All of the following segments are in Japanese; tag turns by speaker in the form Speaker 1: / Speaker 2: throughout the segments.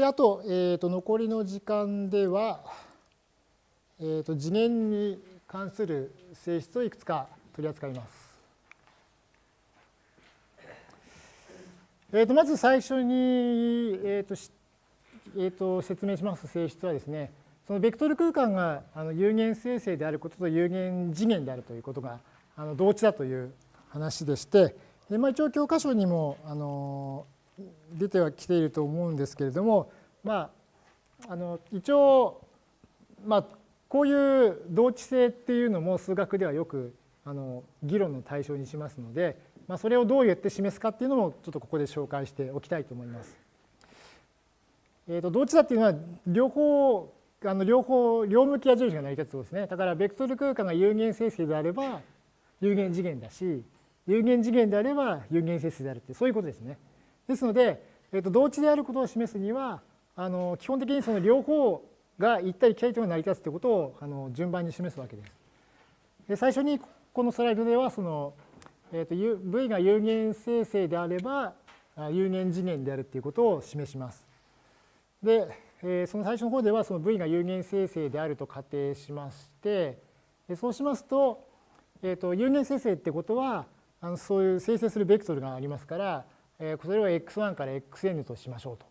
Speaker 1: で、あと、えー、と残りの時間では、えー、と次元に関する性質をいくつか取り扱います。えー、とまず最初に、えーとえー、と説明します性質はですね、そのベクトル空間があの有限生成であることと有限次元であるということがあの同値だという話でして、でまあ、一応教科書にもあの出てはきていると思うんですけれども、まあ、あの一応、まあ、こういう同値性っていうのも数学ではよくあの議論の対象にしますので、まあ、それをどうやって示すかっていうのもちょっとここで紹介しておきたいと思います。えー、と同値差っていうのは両方あの両方両向き矢印が成り立つとですね。だからベクトル空間が有限整数であれば有限次元だし有限次元であれば有限整数であるってそういうことですね。ですので、えー、と同値であることを示すにはあの基本的にその両方が行ったり来たりと成り立つということをあの順番に示すわけです。で最初にこのスライドではその、えー、と V が有限生成であれば有限次元であるということを示します。で、えー、その最初の方ではその V が有限生成であると仮定しましてそうしますと,、えー、と有限生成ってことはあのそういう生成するベクトルがありますからえそれを x1 から xn としましょうと。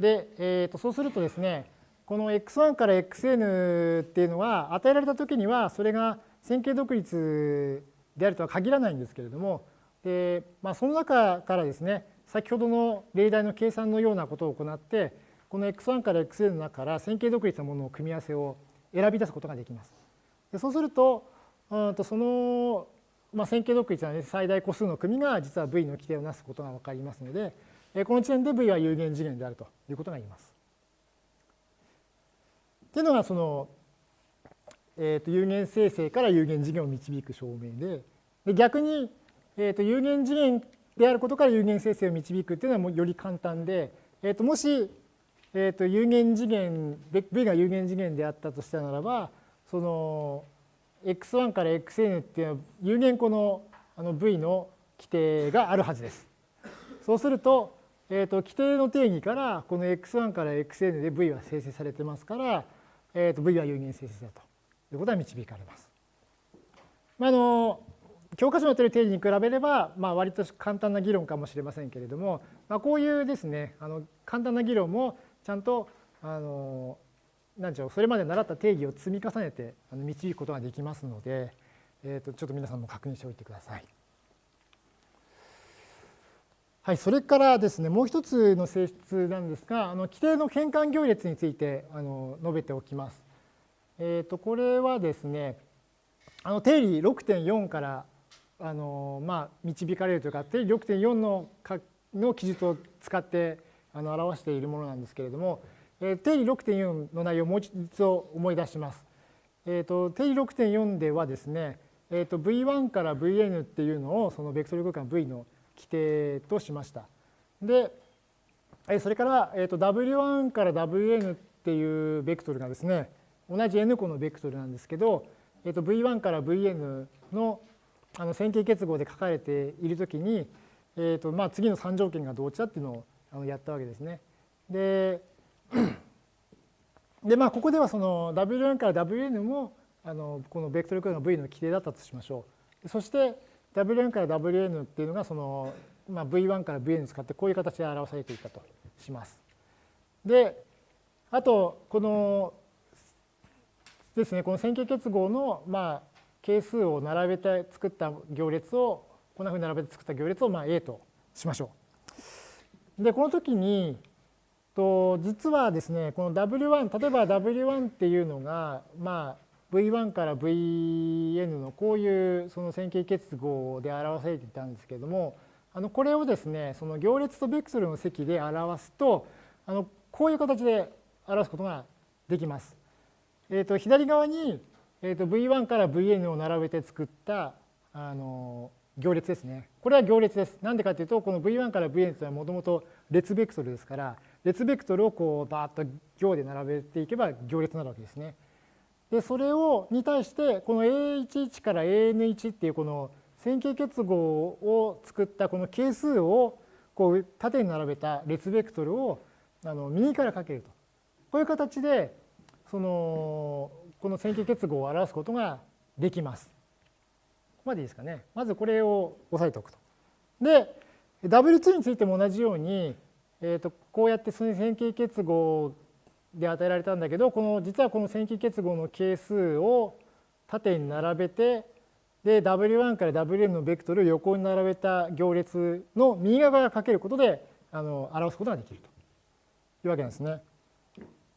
Speaker 1: で、えー、とそうするとですねこの x1 から xn っていうのは与えられた時にはそれが線形独立であるとは限らないんですけれどもで、まあ、その中からですね先ほどの例題の計算のようなことを行ってこの x1 から xn の中から線形独立のものの組み合わせを選び出すことができます。でそうするとうんとそのまあ、線形独立は、ね、最大個数の組が実は V の規定をなすことが分かりますので、この時点で V は有限次元であるということが言えます。っていうのがその、えー、と有限生成から有限次元を導く証明でで逆に、えー、と有限次元であることから有限生成を導くっていうのはもうより簡単で、えー、ともし、えー、と有限次元 V が有限次元であったとしたならばその x1 から xn っていうのは有限個のあの v の規定があるはずです。そうすると、えー、と規定の定義からこの x1 から xn で v は生成されてますから、えー、と v は有限生成だということは導かれます。まあ、あの教科書のやってる定義に比べれば、まあ、割と簡単な議論かもしれませんけれども、まあ、こういうですねあの簡単な議論もちゃんとあの何でしょうそれまで習った定義を積み重ねて導くことができますので、えー、とちょっと皆さんも確認しておいてください。はい、それからですねもう一つの性質なんですがあの規定の変換行列についてあの述べておきます。えー、とこれはですねあの定理6.4からあの、まあ、導かれるというか定理6.4のの記述を使ってあの表しているものなんですけれどもえ定理6.4の内容をもう一度思い出します。えーと、定理6.4ではですね、えーと、V1 から Vn っていうのをそのベクトル空間 V の規定としました。で、それから、えーと、W1 から Wn っていうベクトルがですね、同じ n 個のベクトルなんですけど、えー、と V1 から Vn のあの線形結合で書かれているときに、えーとまあ、次の3条件が同値だっていうのをやったわけですね。で、でまあここではその Wn から Wn もあのこのベクトル空間 V の規定だったとしましょう。そして Wn から Wn っていうのがその、まあ、V1 から Vn 使ってこういう形で表されていたとします。であとこのですねこの線形結合のまあ係数を並べて作った行列をこんなふうに並べて作った行列をまあ A としましょう。でこの時にと実はですねこの W1 例えば W1 っていうのがまあ V1 から Vn のこういうその線形結合で表されていたんですけれどもあのこれをですねその行列とベクトルの積で表すとあのこういう形で表すことができます。えー、と左側に、えー、と V1 から Vn を並べて作ったあの行列ですね。これは行列です。なんでかというとこの V1 から Vn というのはもともと列ベクトルですから列ベクトルをこうバーッと行で並べていけば行列になるわけですね。でそれをに対してこの A11 から AN1 っていうこの線形結合を作ったこの係数をこう縦に並べた列ベクトルをあの右から書けると。こういう形でそのこの線形結合を表すことができます。ここまでいいですかね。まずこれを押さえておくと。で、W2 についても同じように、えー、とこうやって線形結合で与えられたんだけど、この実はこの線形結合の係数を縦に並べて、で W1 から Wm のベクトルを横に並べた行列の右側からかけることであの表すことができるというわけなんですね。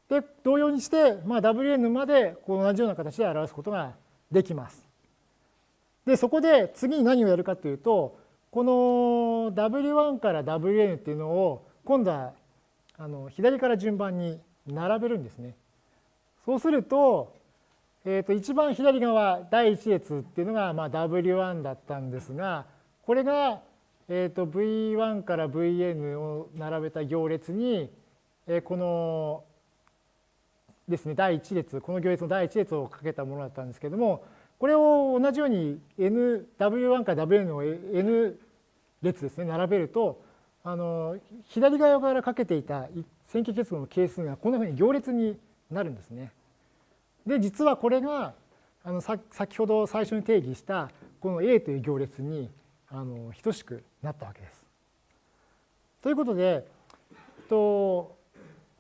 Speaker 1: で同様にして、まあ、Wn までこう同じような形で表すことができます。でそこで次に何をやるかというとこの W1 から Wn っていうのを今度はあの左から順番に並べるんですね。そうすると,、えー、と一番左側第1列っていうのがまあ W1 だったんですがこれが、えー、と V1 から Vn を並べた行列に、えー、このですね第1列この行列の第1列をかけたものだったんですけれどもこれを同じように N W1 から Wn を N 列ですね並べるとあの左側からかけていた線形結合の係数がこんなふうに行列になるんですね。で実はこれがあの先ほど最初に定義したこの A という行列にあの等しくなったわけです。ということで、と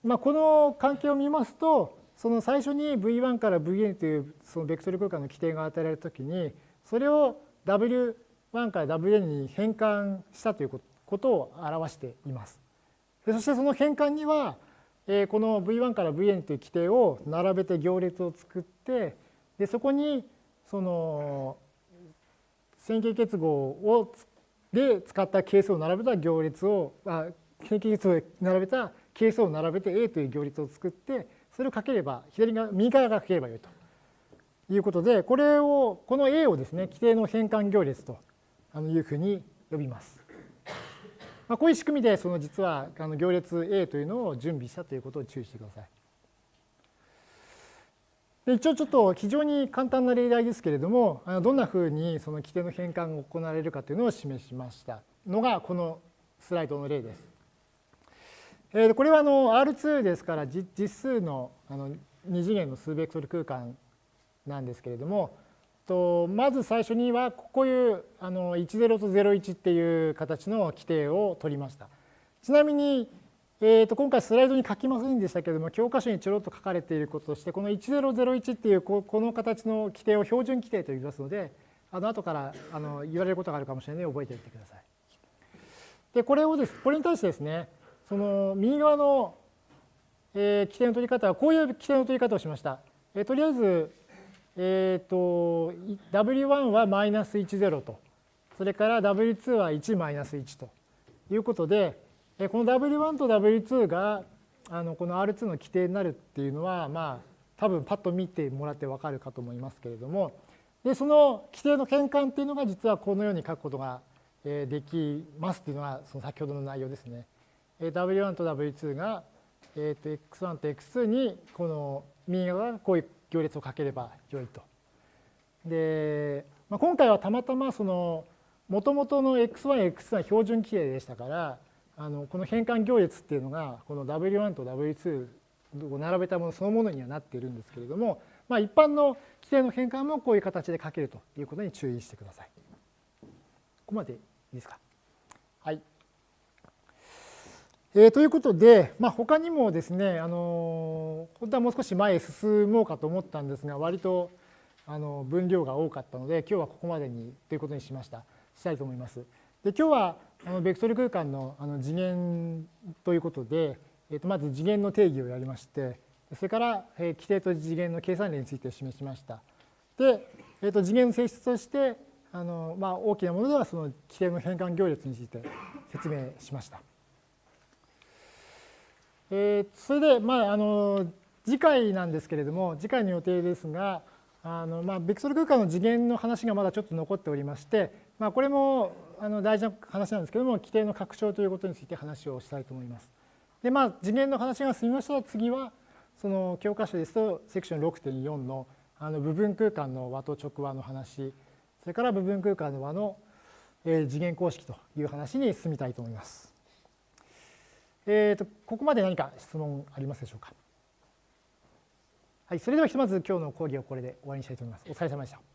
Speaker 1: まあ、この関係を見ますとその最初に V1 から Vn というそのベクトル空間の規定が与えられたときにそれを W1 から Wn に変換したということことを表しています。そしてその変換にはこの V1 から Vn という規定を並べて行列を作ってでそこにその線形結合をで使った係数を並べた行列をあ線形結合で並べた係数を並べて A という行列を作ってそれをかければ左側右側がかければよいということでこれをこの A をですね規定の変換行列というふうに呼びます。まあ、こういう仕組みでその実はあの行列 A というのを準備したということを注意してください。で一応ちょっと非常に簡単な例題ですけれどもどんなふうにその規定の変換が行われるかというのを示しましたのがこのスライドの例です。えこれはあの R2 ですから実数のあの2次元の数ベクトル空間なんですけれどもとまず最初にはこういうあの10と01っていう形の規定を取りました。ちなみに、えー、と今回スライドに書きませんでしたけれども教科書にちょろっと書かれていることとしてこの1001っていうこの形の規定を標準規定と呼びますのであの後からあの言われることがあるかもしれないので覚えておいてください。でこれをですこれに対してですねその右側の、えー、規定の取り方はこういう規定の取り方をしました。え、とりあえず、えーと、W1 はマイナス10と、それから W2 は1マイナス1ということで、この W1 と W2 があのこの R2 の規定になるっていうのは、まあ、多分パッと見てもらって分かるかと思いますけれども、でその規定の変換っていうのが実はこのように書くことができますっていうのがその先ほどの内容ですね。W1 と W2 が、えー、と X1 と X2 にこの右側がこういう行列をかければよいと。で、まあ、今回はたまたまその元々の X1、X2 は標準規定でしたからあのこの変換行列っていうのがこの W1 と W2 を並べたものそのものにはなっているんですけれども、まあ、一般の規定の変換もこういう形で書けるということに注意してください。ここまでいいですか？はい。えー、ということで、まあ、他にもですね、あの本当はもう少し前へ進もうかと思ったんですが割とあの分量が多かったので今日はここまでにということにしましたしたいと思います。で今日はあのベクトル空間のあの次元ということで、えー、とまず次元の定義をやりましてそれから、えー、規定と次元の計算例について示しました。で、えー、と次元の性質としてあの、まあ、大きなものではその規定の変換行列について説明しました。えー、それで、まあ、あの次回なんですけれども次回の予定ですがあの、まあ、ベクトル空間の次元の話がまだちょっと残っておりまして、まあ、これもあの大事な話なんですけれども規定の拡張ということについて話をしたいと思います。でまあ次元の話が済みましたら次はその教科書ですとセクション6.4のあの部分空間の和と直和の話それから部分空間の和の次元公式という話に進みたいと思います。えー、とここまで何か質問ありますでしょうか？はい、それではひとまず今日の講義をこれで終わりにしたいと思います。お疲れ様でした。